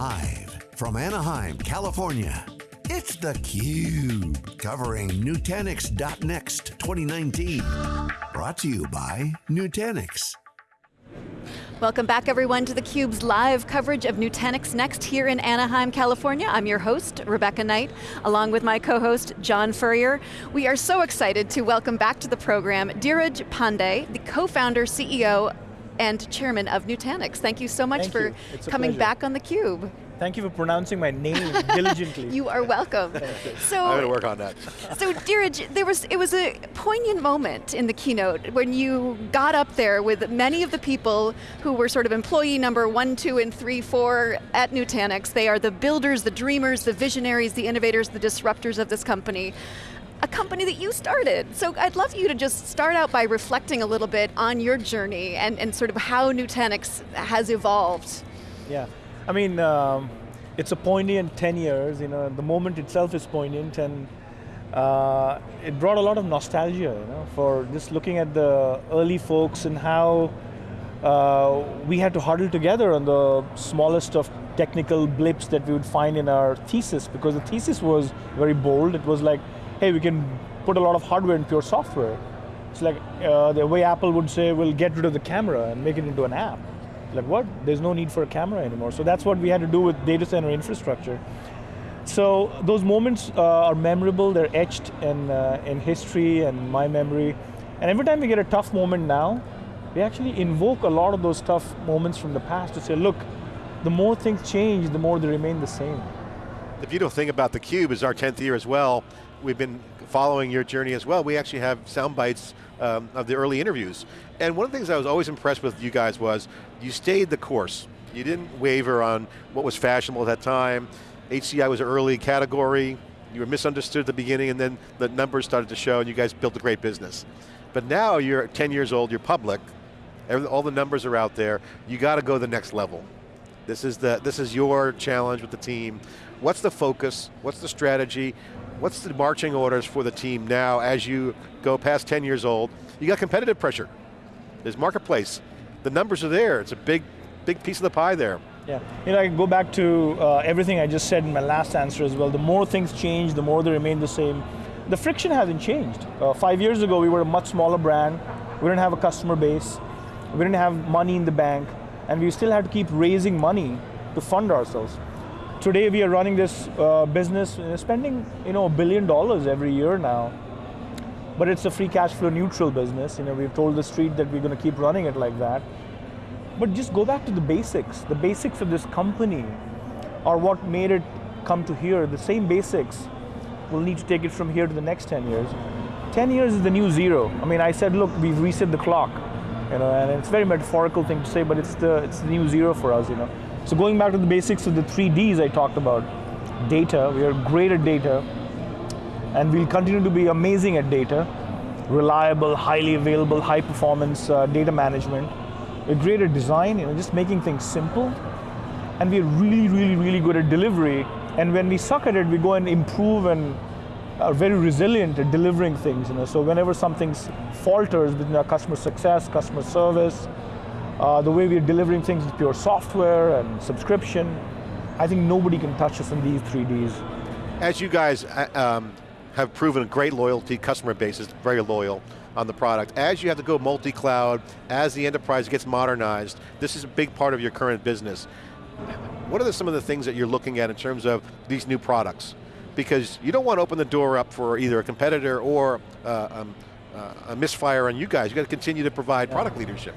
Live from Anaheim, California, it's theCUBE, covering Nutanix.next 2019. Brought to you by Nutanix. Welcome back everyone to theCUBE's live coverage of Nutanix Next here in Anaheim, California. I'm your host, Rebecca Knight, along with my co-host, John Furrier. We are so excited to welcome back to the program Dheeraj Pandey, the co-founder, CEO, and chairman of Nutanix. Thank you so much Thank for coming back on theCUBE. Thank you for pronouncing my name diligently. You are welcome. so, I'm going to work on that. so Dheeraj, there was, it was a poignant moment in the keynote when you got up there with many of the people who were sort of employee number one, two, and three, four at Nutanix. They are the builders, the dreamers, the visionaries, the innovators, the disruptors of this company a company that you started. So I'd love you to just start out by reflecting a little bit on your journey and, and sort of how Nutanix has evolved. Yeah, I mean, um, it's a poignant 10 years, you know, the moment itself is poignant and uh, it brought a lot of nostalgia, you know, for just looking at the early folks and how uh, we had to huddle together on the smallest of technical blips that we would find in our thesis because the thesis was very bold. It was like, hey, we can put a lot of hardware in pure software. It's like uh, the way Apple would say, we'll get rid of the camera and make it into an app. Like what? There's no need for a camera anymore. So that's what we had to do with data center infrastructure. So those moments uh, are memorable, they're etched in, uh, in history and my memory. And every time we get a tough moment now, we actually invoke a lot of those tough moments from the past to say, look, the more things change, the more they remain the same. The beautiful thing about theCUBE is our 10th year as well we've been following your journey as well. We actually have sound bites um, of the early interviews. And one of the things I was always impressed with you guys was, you stayed the course. You didn't waver on what was fashionable at that time. HCI was an early category, you were misunderstood at the beginning and then the numbers started to show and you guys built a great business. But now you're 10 years old, you're public, all the numbers are out there, you got to go the next level. This is, the, this is your challenge with the team. What's the focus? What's the strategy? What's the marching orders for the team now as you go past 10 years old? You got competitive pressure. There's marketplace. The numbers are there. It's a big, big piece of the pie there. Yeah, you know, I go back to uh, everything I just said in my last answer as well. The more things change, the more they remain the same. The friction hasn't changed. Uh, five years ago, we were a much smaller brand. We didn't have a customer base. We didn't have money in the bank. And we still had to keep raising money to fund ourselves. Today we are running this uh, business, uh, spending you know a billion dollars every year now. But it's a free cash flow neutral business. You know, we've told the street that we're going to keep running it like that. But just go back to the basics. The basics of this company are what made it come to here. The same basics. We'll need to take it from here to the next 10 years. 10 years is the new zero. I mean, I said, look, we've reset the clock. You know, and it's a very metaphorical thing to say, but it's the, it's the new zero for us, you know. So going back to the basics of the three Ds I talked about, data, we are great at data, and we'll continue to be amazing at data, reliable, highly available, high performance uh, data management. We're great at design, you know, just making things simple, and we're really, really, really good at delivery, and when we suck at it, we go and improve and are very resilient at delivering things. You know? So whenever something falters between our customer success, customer service, uh, the way we're delivering things with pure software and subscription. I think nobody can touch us in these three Ds. As you guys uh, um, have proven a great loyalty, customer base is very loyal on the product. As you have to go multi-cloud, as the enterprise gets modernized, this is a big part of your current business. What are the, some of the things that you're looking at in terms of these new products? Because you don't want to open the door up for either a competitor or uh, um, uh, a misfire on you guys. You got to continue to provide yeah. product leadership.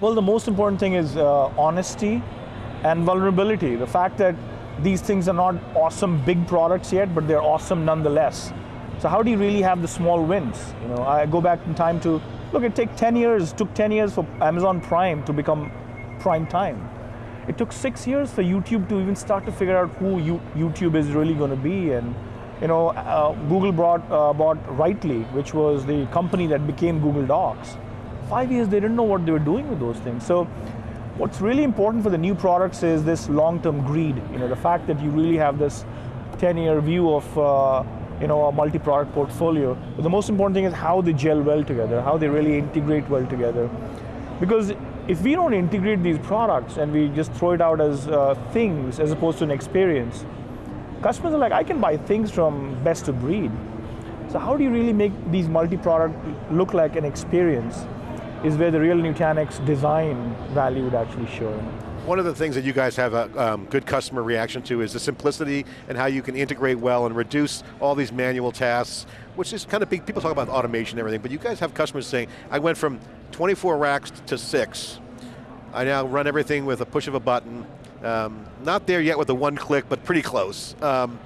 Well, the most important thing is uh, honesty and vulnerability. The fact that these things are not awesome big products yet, but they're awesome nonetheless. So how do you really have the small wins? You know, I go back in time to, look, it took 10 years, took 10 years for Amazon Prime to become prime time. It took six years for YouTube to even start to figure out who you, YouTube is really going to be. And you know, uh, Google brought, uh, bought Writely, which was the company that became Google Docs five years they didn't know what they were doing with those things. So what's really important for the new products is this long-term greed. You know, the fact that you really have this 10-year view of uh, you know, a multi-product portfolio. But the most important thing is how they gel well together, how they really integrate well together. Because if we don't integrate these products and we just throw it out as uh, things as opposed to an experience, customers are like, I can buy things from best of breed. So how do you really make these multi-product look like an experience is where the real Nutanix design value would actually show. One of the things that you guys have a um, good customer reaction to is the simplicity and how you can integrate well and reduce all these manual tasks, which is kind of big, people talk about automation and everything, but you guys have customers saying, I went from 24 racks to six. I now run everything with a push of a button. Um, not there yet with the one click, but pretty close. Um,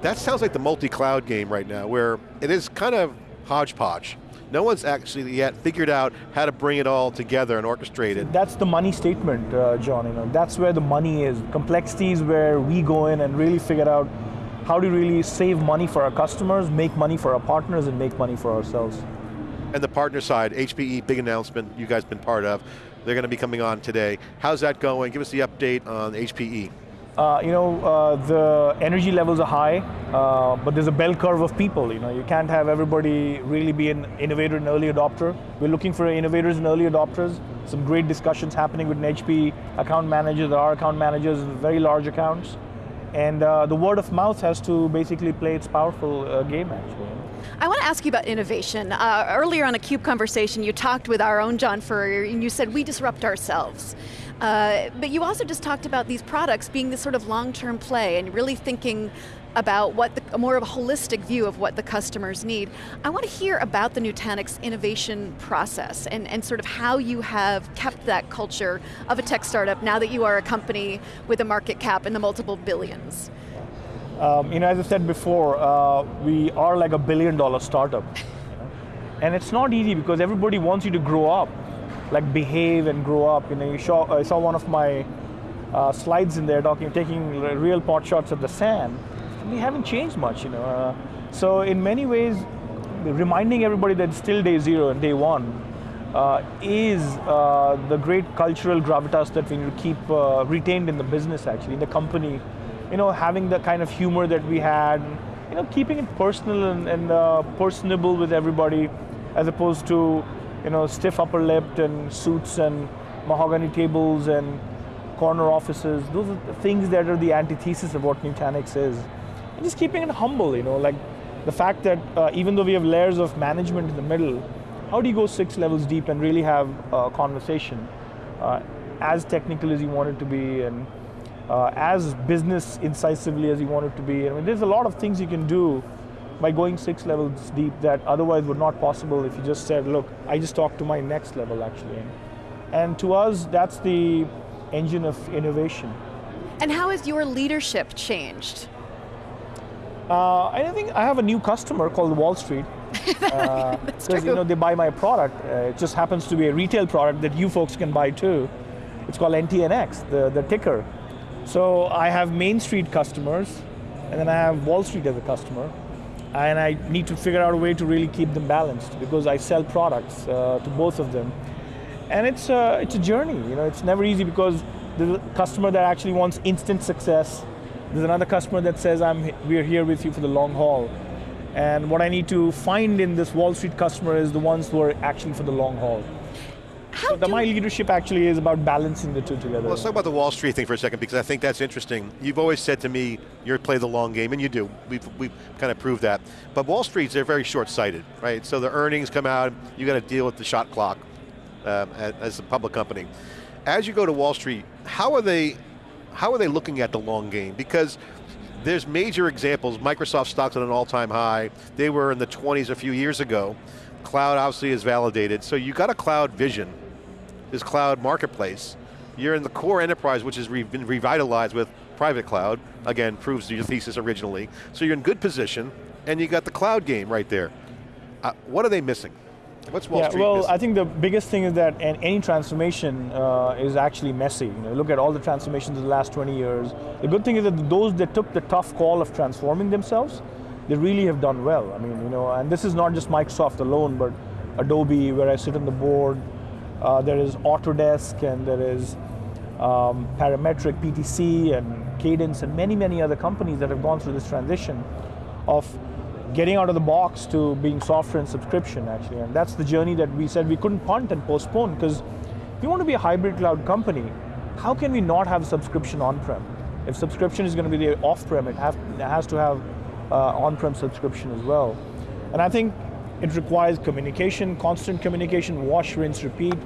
that sounds like the multi-cloud game right now, where it is kind of hodgepodge. No one's actually yet figured out how to bring it all together and orchestrate it. That's the money statement, uh, John. You know, that's where the money is. Complexity is where we go in and really figure out how to really save money for our customers, make money for our partners, and make money for ourselves. And the partner side, HPE, big announcement you guys been part of. They're going to be coming on today. How's that going? Give us the update on HPE. Uh, you know, uh, the energy levels are high, uh, but there's a bell curve of people. You know, you can't have everybody really be an innovator and early adopter. We're looking for innovators and early adopters. Some great discussions happening with HP account managers. There are account managers very large accounts. And uh, the word of mouth has to basically play its powerful uh, game, actually. I want to ask you about innovation. Uh, earlier on a CUBE conversation, you talked with our own John Furrier, and you said we disrupt ourselves. Uh, but you also just talked about these products being this sort of long-term play and really thinking about what the, more of a holistic view of what the customers need. I want to hear about the Nutanix innovation process and, and sort of how you have kept that culture of a tech startup now that you are a company with a market cap in the multiple billions. Um, you know, as I said before, uh, we are like a billion dollar startup. And it's not easy because everybody wants you to grow up like behave and grow up. You know, you saw, I saw one of my uh, slides in there talking, taking real pot shots at the SAN. We haven't changed much, you know. Uh, so in many ways, reminding everybody that it's still day zero and day one uh, is uh, the great cultural gravitas that we need to keep uh, retained in the business actually, in the company. You know, having the kind of humor that we had, you know, keeping it personal and, and uh, personable with everybody as opposed to you know, stiff upper lip and suits and mahogany tables and corner offices. Those are the things that are the antithesis of what Nutanix is. And just keeping it humble, you know, like the fact that uh, even though we have layers of management in the middle, how do you go six levels deep and really have a conversation uh, as technical as you want it to be and uh, as business incisively as you want it to be. I mean, there's a lot of things you can do by going six levels deep that otherwise would not possible if you just said, look, I just talked to my next level actually. And to us, that's the engine of innovation. And how has your leadership changed? Uh, I think I have a new customer called Wall Street. Because uh, you know they buy my product. Uh, it just happens to be a retail product that you folks can buy too. It's called NTNX, the, the ticker. So I have Main Street customers, and then I have Wall Street as a customer and I need to figure out a way to really keep them balanced because I sell products uh, to both of them. And it's a, it's a journey, you know, it's never easy because there's a customer that actually wants instant success. There's another customer that says, I'm, we're here with you for the long haul. And what I need to find in this Wall Street customer is the ones who are actually for the long haul. How so my leadership actually is about balancing the two together. Well, let's talk about the Wall Street thing for a second because I think that's interesting. You've always said to me, you're play the long game, and you do. We've, we've kind of proved that. But Wall Street's, they're very short-sighted, right? So the earnings come out, you got to deal with the shot clock um, as a public company. As you go to Wall Street, how are they, how are they looking at the long game? Because there's major examples. Microsoft stock's at an all-time high. They were in the 20s a few years ago. Cloud obviously is validated. So you got a cloud vision this cloud marketplace. You're in the core enterprise, which has re been revitalized with private cloud. Again, proves your thesis originally. So you're in good position, and you got the cloud game right there. Uh, what are they missing? What's Wall yeah, Street well, missing? I think the biggest thing is that any transformation uh, is actually messy. You know, look at all the transformations in the last 20 years. The good thing is that those that took the tough call of transforming themselves, they really have done well. I mean, you know, and this is not just Microsoft alone, but Adobe, where I sit on the board, uh, there is Autodesk and there is um, Parametric, PTC and Cadence and many, many other companies that have gone through this transition of getting out of the box to being software and subscription actually. And that's the journey that we said we couldn't punt and postpone because we want to be a hybrid cloud company, how can we not have subscription on-prem? If subscription is going to be the off-prem, it, it has to have uh, on-prem subscription as well. And I think it requires communication, constant communication, wash, rinse, repeat,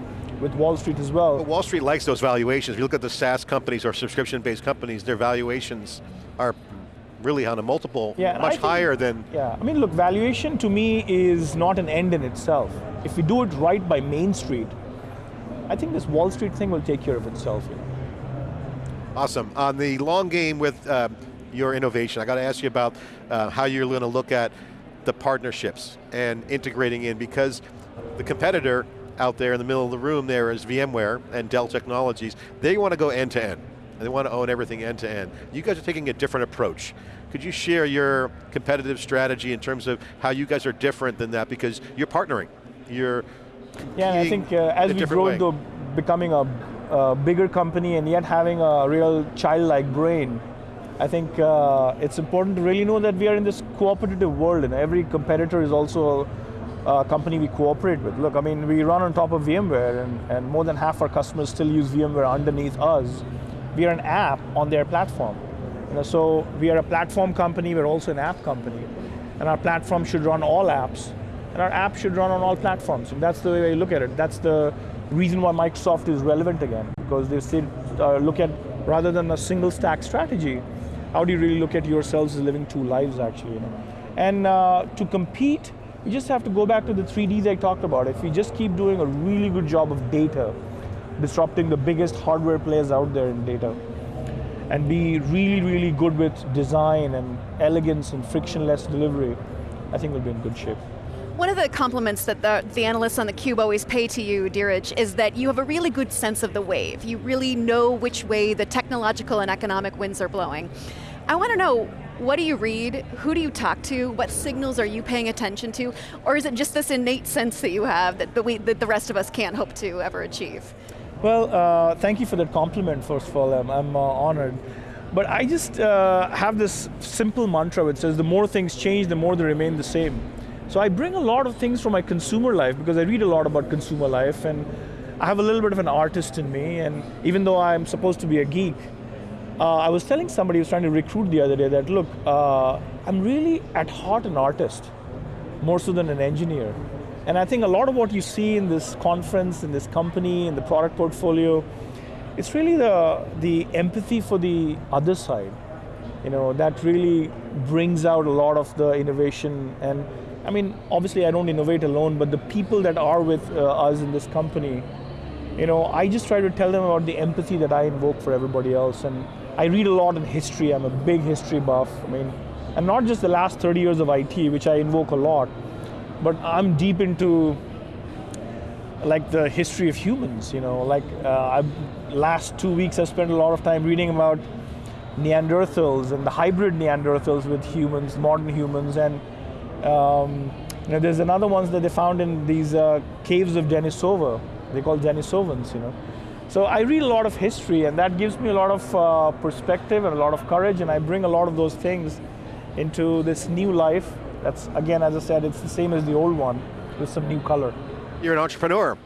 with Wall Street as well. Wall Street likes those valuations. If you look at the SaaS companies or subscription-based companies, their valuations are really on a multiple yeah, much think, higher than... Yeah, I mean look, valuation to me is not an end in itself. If we do it right by Main Street, I think this Wall Street thing will take care of itself. Awesome. On the long game with uh, your innovation, I got to ask you about uh, how you're going to look at the partnerships and integrating in because the competitor out there in the middle of the room there is VMware and Dell Technologies. They want to go end to end. And they want to own everything end to end. You guys are taking a different approach. Could you share your competitive strategy in terms of how you guys are different than that because you're partnering. You're yeah, I think uh, as we grow into becoming a, a, bigger company and yet having a real childlike brain, I think uh, it's important to really know that we are in this cooperative world and every competitor is also a, company we cooperate with. Look, I mean, we run on top of VMware and, and more than half our customers still use VMware underneath us. We are an app on their platform. You know, so we are a platform company, we're also an app company. And our platform should run all apps and our app should run on all platforms. And that's the way I look at it. That's the reason why Microsoft is relevant again, because they still uh, look at, rather than a single stack strategy, how do you really look at yourselves as living two lives actually, you know? And uh, to compete, you just have to go back to the three Ds I talked about. If we just keep doing a really good job of data, disrupting the biggest hardware players out there in data, and be really, really good with design and elegance and frictionless delivery, I think we'll be in good shape. One of the compliments that the, the analysts on theCUBE always pay to you, Dheeraj, is that you have a really good sense of the wave. You really know which way the technological and economic winds are blowing. I want to know, what do you read? Who do you talk to? What signals are you paying attention to? Or is it just this innate sense that you have that the, we, that the rest of us can't hope to ever achieve? Well, uh, thank you for that compliment, first of all. I'm, I'm uh, honored. But I just uh, have this simple mantra which says the more things change, the more they remain the same. So I bring a lot of things from my consumer life because I read a lot about consumer life and I have a little bit of an artist in me and even though I'm supposed to be a geek, uh, I was telling somebody who was trying to recruit the other day that look, uh, I'm really at heart an artist, more so than an engineer. And I think a lot of what you see in this conference, in this company, in the product portfolio, it's really the, the empathy for the other side. You know, that really brings out a lot of the innovation and I mean, obviously I don't innovate alone, but the people that are with uh, us in this company, you know, I just try to tell them about the empathy that I invoke for everybody else. And I read a lot in history, I'm a big history buff. I mean, and not just the last 30 years of IT, which I invoke a lot, but I'm deep into like the history of humans, you know, like uh, last two weeks I spent a lot of time reading about Neanderthals and the hybrid Neanderthals with humans, modern humans, and um, you know, there's another ones that they found in these uh, caves of Denisova. They call Denisovans, you know. So I read a lot of history and that gives me a lot of uh, perspective and a lot of courage and I bring a lot of those things into this new life. That's, again, as I said, it's the same as the old one with some new color. You're an entrepreneur.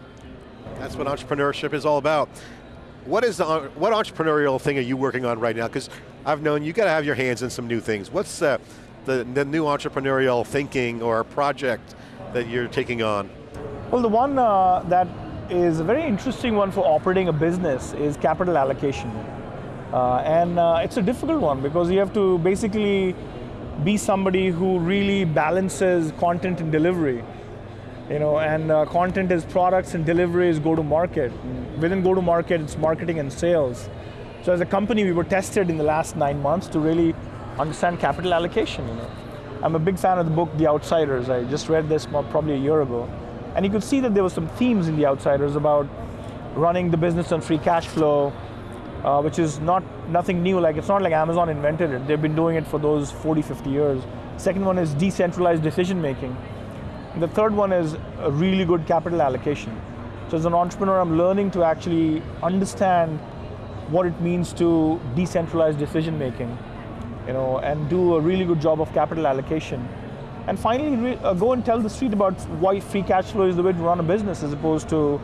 That's what entrepreneurship is all about. What is the, what entrepreneurial thing are you working on right now? Because I've known you got to have your hands in some new things. What's uh, the, the new entrepreneurial thinking or project that you're taking on? Well, the one uh, that is a very interesting one for operating a business is capital allocation. Uh, and uh, it's a difficult one because you have to basically be somebody who really balances content and delivery. You know, and uh, content is products and delivery is go-to-market. Within go-to-market, it's marketing and sales. So as a company, we were tested in the last nine months to really understand capital allocation. You know. I'm a big fan of the book The Outsiders. I just read this probably a year ago. And you could see that there were some themes in The Outsiders about running the business on free cash flow, uh, which is not nothing new. Like It's not like Amazon invented it. They've been doing it for those 40, 50 years. Second one is decentralized decision making. And the third one is a really good capital allocation. So as an entrepreneur, I'm learning to actually understand what it means to decentralize decision making you know, and do a really good job of capital allocation. And finally, uh, go and tell the street about why free cash flow is the way to run a business as opposed to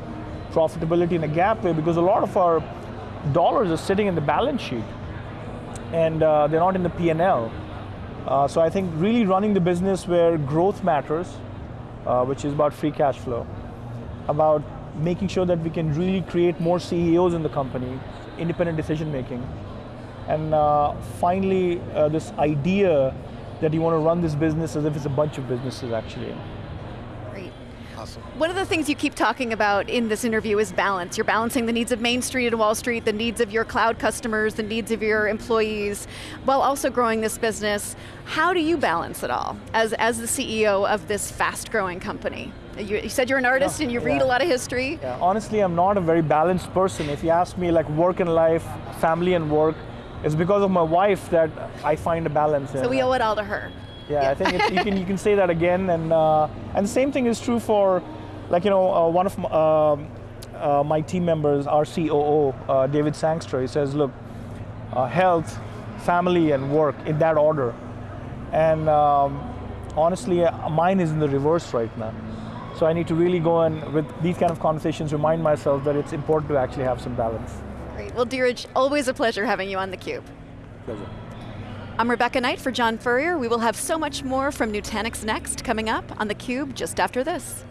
profitability in a GAAP way because a lot of our dollars are sitting in the balance sheet and uh, they're not in the P&L. Uh, so I think really running the business where growth matters, uh, which is about free cash flow, about making sure that we can really create more CEOs in the company, independent decision making, and uh, finally uh, this idea that you want to run this business as if it's a bunch of businesses actually. Great. Awesome. One of the things you keep talking about in this interview is balance. You're balancing the needs of Main Street and Wall Street, the needs of your cloud customers, the needs of your employees, while also growing this business. How do you balance it all as, as the CEO of this fast growing company? You, you said you're an artist Yeah, and you read yeah. a lot of history. Yeah, honestly, I'm not a very balanced person. If you ask me like work and life, family and work, it's because of my wife that I find a balance in. So we owe it all to her. Yeah, I think it's, you can you can say that again, and uh, and the same thing is true for, like you know, uh, one of my, um uh, my team members, our COO, uh, David Sangster. He says, look, uh, health, family, and work in that order, and um, honestly, uh, mine is in the reverse right now. So I need to really go and with these kind of conversations remind myself that it's important to actually have some balance. Great. Well, Dheeraj, always a pleasure having you on theCUBE. Pleasure. I'm Rebecca Knight for John Furrier. We will have so much more from Nutanix Next coming up on theCUBE just after this.